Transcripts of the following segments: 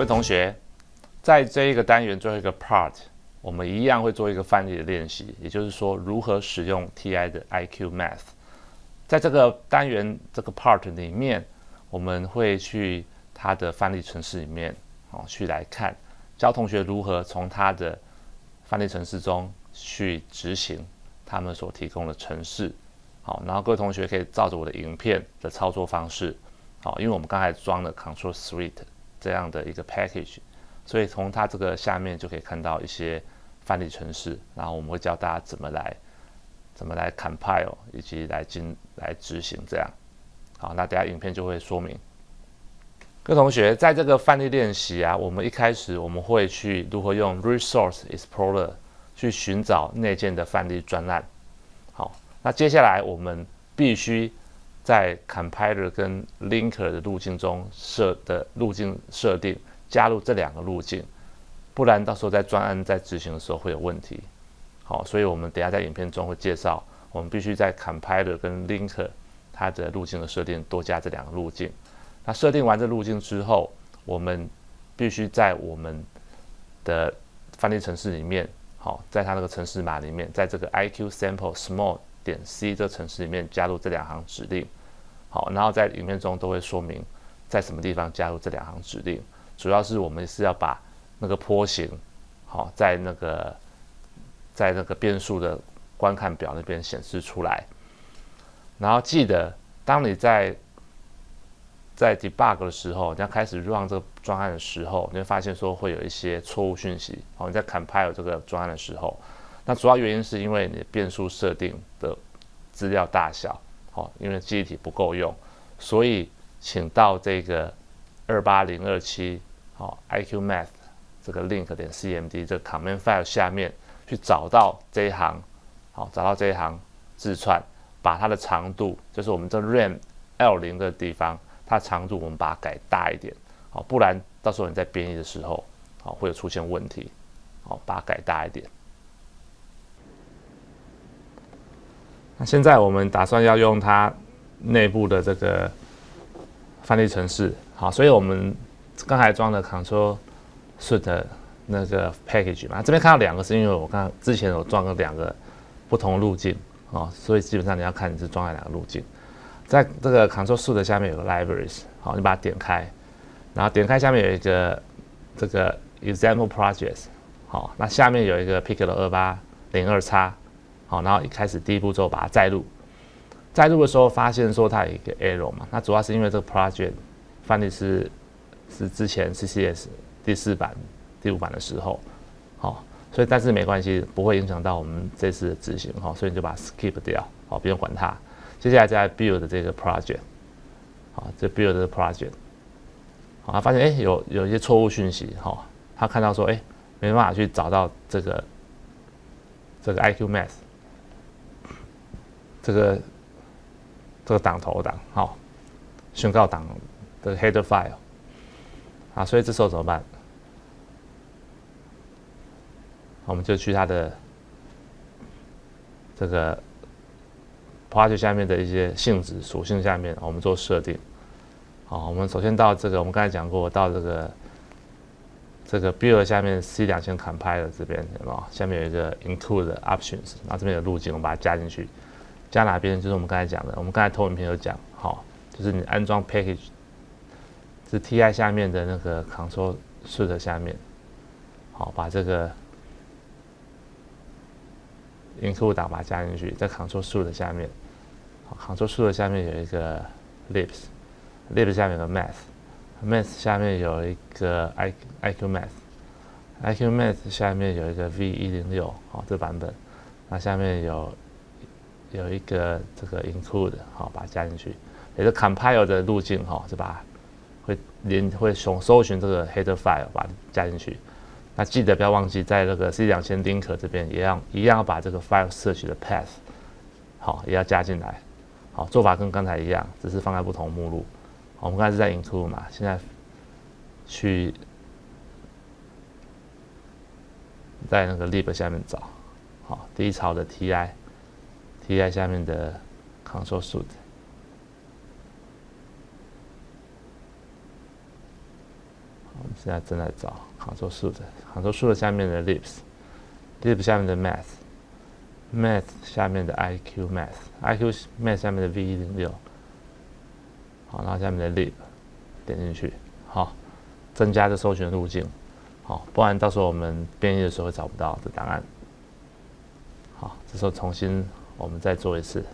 各位同学，在这一个单元最后一个 part，我们一样会做一个范例的练习，也就是说如何使用 TI 的 IQ Math。在这个单元这个 part 里面，我们会去它的范例程式里面，哦，去来看教同学如何从它的范例程式中去执行他们所提供的程式。好，然后各位同学可以照着我的影片的操作方式，好，因为我们刚才装了 Control Suite 这样的一个 package，所以从它这个下面就可以看到一些范例程式，然后我们会教大家怎么来怎么来 compile 以及来进来执行这样。好，那等下影片就会说明。各位同学，在这个范例练习啊，我们一开始我们会去如何用 Resource Explorer 去寻找内建的范例专案。好。那接下来我们必须在 compiler 跟 linker 的路径中设的路径设定加入这两个路径，不然到时候在专案在执行的时候会有问题。好，所以我们等下在影片中会介绍，我们必须在 compiler 跟 linker 它的路径的设定多加这两个路径。那设定完这路径之后，我们必须在我们的翻译程式里面，好，在它那个程式码里面，在这个 iq sample small 点 C 这程式里面加入这两行指令，好，然后在影片中都会说明在什么地方加入这两行指令。主要是我们是要把那个坡形，好，在那个在那个变数的观看表那边显示出来。然后记得，当你在在 debug 的时候，你要开始 run 这个专案的时候，你会发现说会有一些错误讯息。好，你在 compile 这个专案的时候。那主要原因是因为你变数设定的资料大小，好，因为记忆体不够用，所以请到这个二八零二七好 iQ Math 这个 link 点 cmd 这个 command file 下面去找到这一行，好，找到这一行字串，把它的长度，就是我们这 ram l 零的地方，它长度我们把它改大一点，好，不然到时候你在编译的时候，好，会有出现问题，好，把它改大一点。那现在我们打算要用它内部的这个翻译程式，好，所以我们刚才装的 Control Suite 那个 package 嘛，这边看到两个是因为我刚之前有装了两个不同路径，哦，所以基本上你要看你是装了两个路径，在这个 Control Suite 下面有个 Libraries，好，你把它点开，然后点开下面有一个这个 Example Projects，好，那下面有一个 Pickle 二八零二叉。好，然后一开始第一步骤把它载入，载入的时候发现说它有一个 error 嘛，那主要是因为这个 project 翻译是是之前 CCS 第四版、第五版的时候，好，所以但是没关系，不会影响到我们这次的执行哈，所以你就把 skip 掉，好，不用管它。接下来再 build 这个 project，好，这 build 这个 project，好，发现哎有有一些错误讯息，哈，他看到说哎没办法去找到这个这个 IQ Math。这个这个档头档好，宣告档的 header file 啊，所以这时候怎么办？我们就去它的这个 project 下面的一些性质属性下面，我们做设定。好，我们首先到这个，我们刚才讲过，到这个这个 build 下面 C 两千 compile 这边，有没有？下面有一个 include options，然后这边有路径，我们把它加进去。加哪边？就是我们刚才讲的，我们刚才投影片有讲，好，就是你安装 package 是 TI 下面的那个 Control Suite 下面，好，把这个 include 档把它加进去，在 Control Suite 下面，好，Control 树的下面有一个 Libs，Libs 下面有个 Math，Math 下面有一个 I IQ Math，IQ Math 下面有一个 V 一零六，好，这版本，那下面有。有一个这个 include 好，把它加进去，也是 compile 的路径哈，是吧会连会搜搜寻这个 header file，把它加进去。那记得不要忘记，在这个 C 两千 link 这边也要一样要把这个 file search 的 path 好也要加进来。好，做法跟刚才一样，只是放在不同目录。我们刚才是在 include 嘛，现在去在那个 lib 下面找，好，第一槽的 ti。T I 下面的 console Suite，们现在正在找 Ctrl 数的 Ctrl 数的下面的 Libs，Libs 下面的 Math，Math 下面的 IQ Math，IQ Math 下面的 V 一零六，好，然后下面的 Lib，点进去，好，增加这搜寻路径，好，不然到时候我们编译的时候会找不到这档案。好，这时候重新我们再做一次，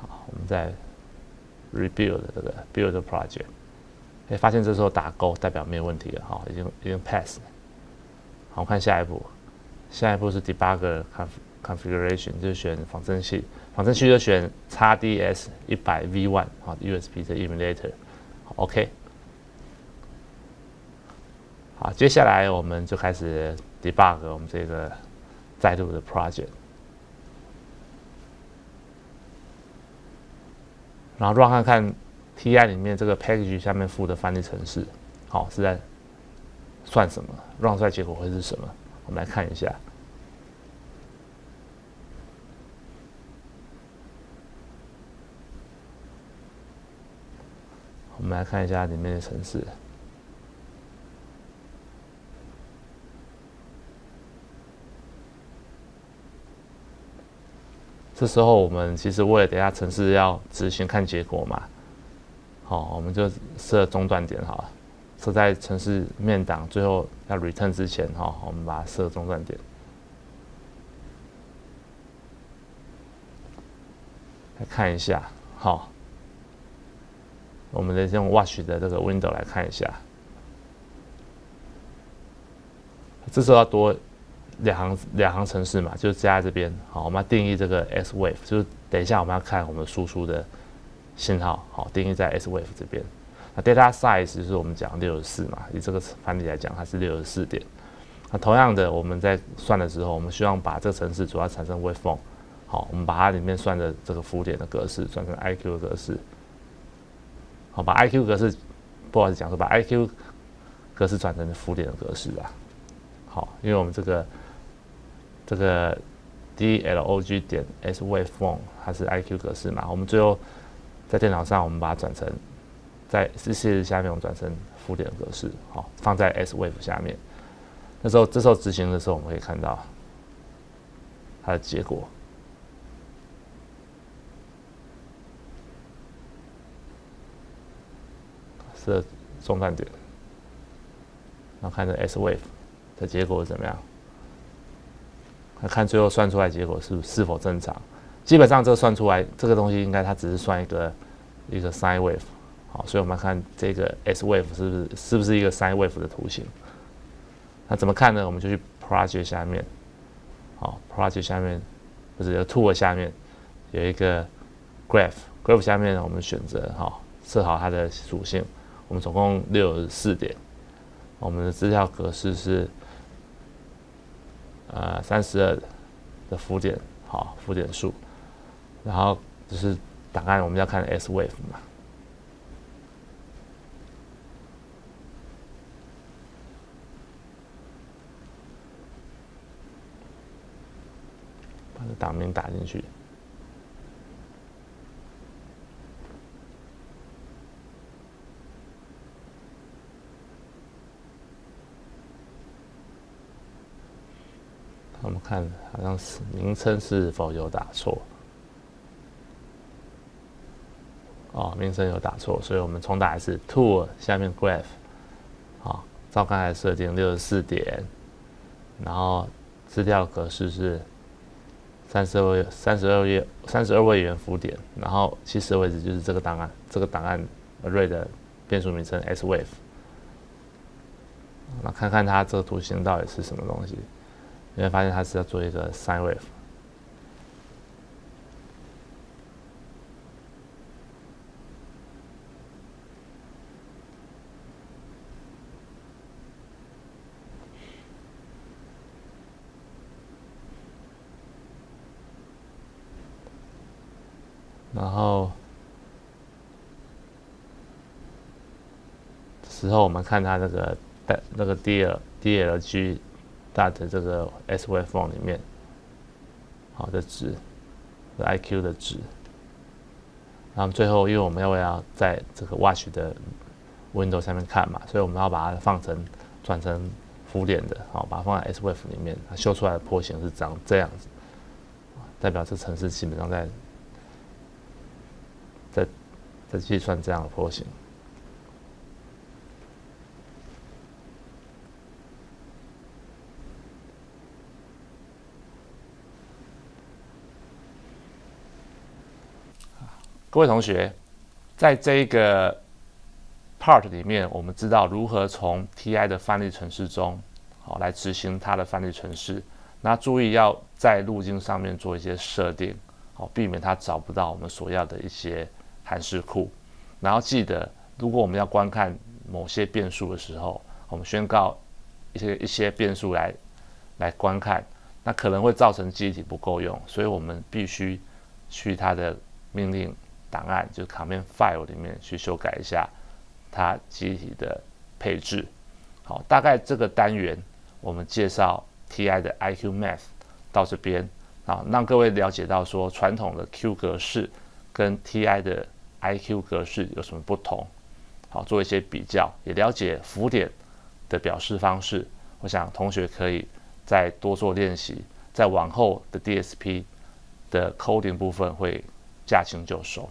好，我们再 rebuild 这个 build project。哎，发现这时候打勾代表没有问题了，哈，已经已经 pass。好，我看下一步，下一步是 debug configuration，就是选仿真器，仿真器就选 XDS 一百 V1 啊，USB 的 emulator，OK。好，接下来我们就开始 debug 我们这个载入的 project，然后 run 看看。T.I 里面这个 package 下面附的翻译程式，好是在算什么？run 出来结果会是什么？我们来看一下。我们来看一下里面的程式。这时候我们其实为了等下程式要执行看结果嘛。好，我们就设中断点好了，设在城市面档最后要 return 之前哈，我们把它设中断点。来看一下，好，我们的用 watch 的这个 window 来看一下，这时候要多两行两行程式嘛，就加在这边。好，我们要定义这个 s wave，就是等一下我们要看我们输出的。信号好，定义在 S wave 这边。那 data size 就是我们讲六十四嘛，以这个范例来讲，它是六十四点。那同样的，我们在算的时候，我们希望把这个程式主要产生 waveform，好，我们把它里面算的这个浮点的格式转成 IQ 的格式。好，把 IQ 格式，不好意思讲说，把 IQ 格式转成浮点的格式啊。好，因为我们这个这个 DLOG 点 S waveform 它是 IQ 格式嘛，我们最后。在电脑上，我们把它转成在 C C 下面，我们转成浮点格式，好，放在 S Wave 下面。那时候，这时候执行的时候，我们可以看到它的结果是中断点，然后看这 S Wave 的结果怎么样？看最后算出来结果是是否正常？基本上这个算出来，这个东西应该它只是算一个一个 sine wave，好，所以我们看这个 s wave 是不是是不是一个 sine wave 的图形？那怎么看呢？我们就去 project 下面，好，project 下面不是有 tool 下面有一个 graph，graph 下面我们选择好设好它的属性，我们总共六十四点，我们的资料格式是呃三十二的浮点，好，浮点数。然后就是档案，我们要看 S wave 嘛，把这档名打进去。我们看，好像是名称是否有打错。哦，名称有打错，所以我们重打一次。Tool 下面 Graph，好，照刚才设定六十四点，然后资料格式是三十二位三十二页三十二位元符点，然后起始位置就是这个档案，这个档案 array 的变数名称 S Wave。那看看它这个图形到底是什么东西，你会发现它是要做一个 Sine Wave。然后时候我们看它这个带那个 D L D L G 大的这个 S waveform 里面好的值，I Q 的值，然后最后因为我们要要在这个 Watch 的 Windows 上面看嘛，所以我们要把它放成转成浮点的，好，把它放在 S Wave 里面，它修出来的波形是长这样子，代表这城市基本上在在在计算这样的波形。各位同学，在这个 part 里面，我们知道如何从 TI 的范例程式中，好来执行它的范例程式。那注意要在路径上面做一些设定，好避免它找不到我们所要的一些函式库。然后记得，如果我们要观看某些变数的时候，我们宣告一些一些变数来来观看，那可能会造成记忆体不够用，所以我们必须去它的命令。档案就是 command file 里面去修改一下它机体的配置。好，大概这个单元我们介绍 TI 的 IQ Math 到这边啊，让各位了解到说传统的 Q 格式跟 TI 的 IQ 格式有什么不同。好，做一些比较，也了解浮点的表示方式。我想同学可以再多做练习，在往后的 DSP 的 coding 部分会驾轻就熟。